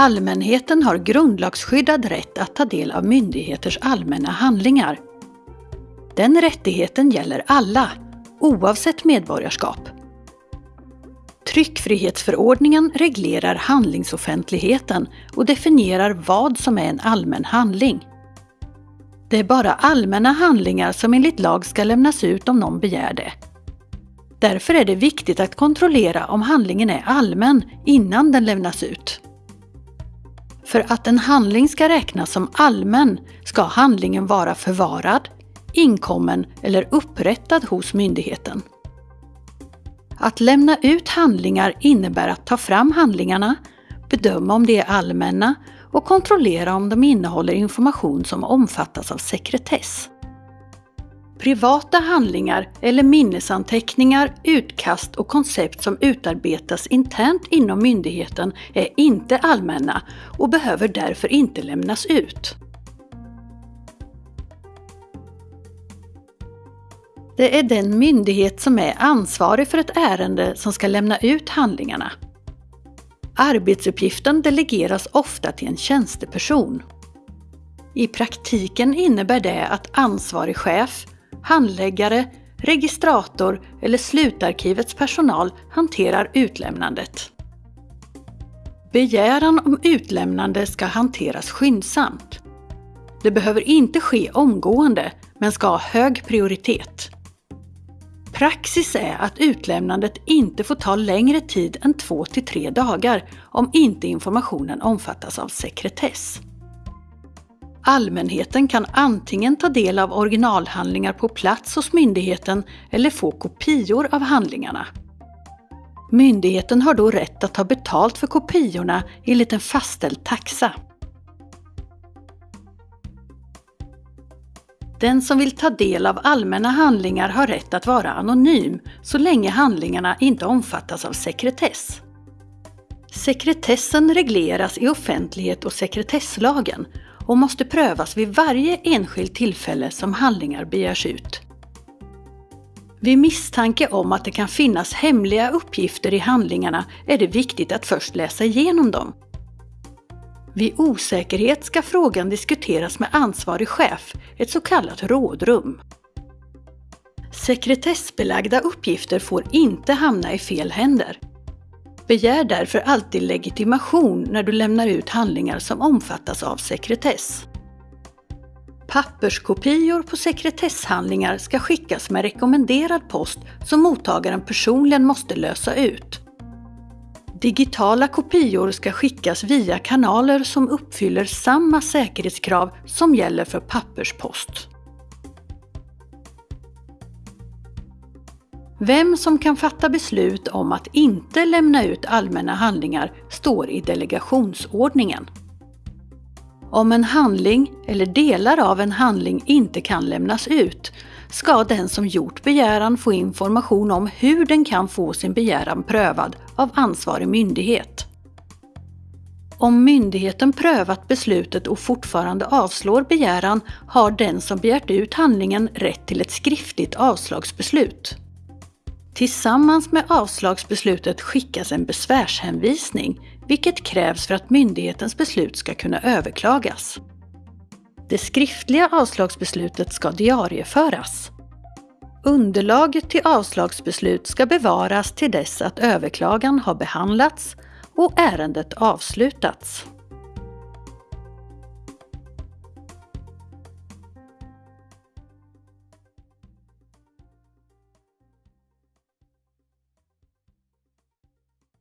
Allmänheten har grundlagsskyddad rätt att ta del av myndigheters allmänna handlingar. Den rättigheten gäller alla, oavsett medborgarskap. Tryckfrihetsförordningen reglerar handlingsoffentligheten och definierar vad som är en allmän handling. Det är bara allmänna handlingar som enligt lag ska lämnas ut om någon begär det. Därför är det viktigt att kontrollera om handlingen är allmän innan den lämnas ut. För att en handling ska räknas som allmän ska handlingen vara förvarad, inkommen eller upprättad hos myndigheten. Att lämna ut handlingar innebär att ta fram handlingarna, bedöma om de är allmänna och kontrollera om de innehåller information som omfattas av sekretess. Privata handlingar eller minnesanteckningar, utkast och koncept som utarbetas internt inom myndigheten är inte allmänna och behöver därför inte lämnas ut. Det är den myndighet som är ansvarig för ett ärende som ska lämna ut handlingarna. Arbetsuppgiften delegeras ofta till en tjänsteperson. I praktiken innebär det att ansvarig chef, handläggare, registrator eller slutarkivets personal hanterar utlämnandet. Begäran om utlämnande ska hanteras skyndsamt. Det behöver inte ske omgående, men ska ha hög prioritet. Praxis är att utlämnandet inte får ta längre tid än 2 till 3 dagar om inte informationen omfattas av sekretess. Allmänheten kan antingen ta del av originalhandlingar på plats hos myndigheten eller få kopior av handlingarna. Myndigheten har då rätt att ta betalt för kopiorna enligt en fastställd taxa. Den som vill ta del av allmänna handlingar har rätt att vara anonym så länge handlingarna inte omfattas av sekretess. Sekretessen regleras i offentlighet och sekretesslagen och måste prövas vid varje enskilt tillfälle som handlingar begärs ut. Vid misstanke om att det kan finnas hemliga uppgifter i handlingarna är det viktigt att först läsa igenom dem. Vid osäkerhet ska frågan diskuteras med ansvarig chef, ett så kallat rådrum. Sekretessbelagda uppgifter får inte hamna i fel händer. Begär därför alltid legitimation när du lämnar ut handlingar som omfattas av sekretess. Papperskopior på sekretesshandlingar ska skickas med rekommenderad post som mottagaren personligen måste lösa ut. Digitala kopior ska skickas via kanaler som uppfyller samma säkerhetskrav som gäller för papperspost. Vem som kan fatta beslut om att inte lämna ut allmänna handlingar står i delegationsordningen. Om en handling eller delar av en handling inte kan lämnas ut ska den som gjort begäran få information om hur den kan få sin begäran prövad av ansvarig myndighet. Om myndigheten prövat beslutet och fortfarande avslår begäran har den som begärt ut handlingen rätt till ett skriftligt avslagsbeslut. Tillsammans med avslagsbeslutet skickas en besvärshänvisning, vilket krävs för att myndighetens beslut ska kunna överklagas. Det skriftliga avslagsbeslutet ska diarieföras. Underlaget till avslagsbeslut ska bevaras till dess att överklagan har behandlats och ärendet avslutats.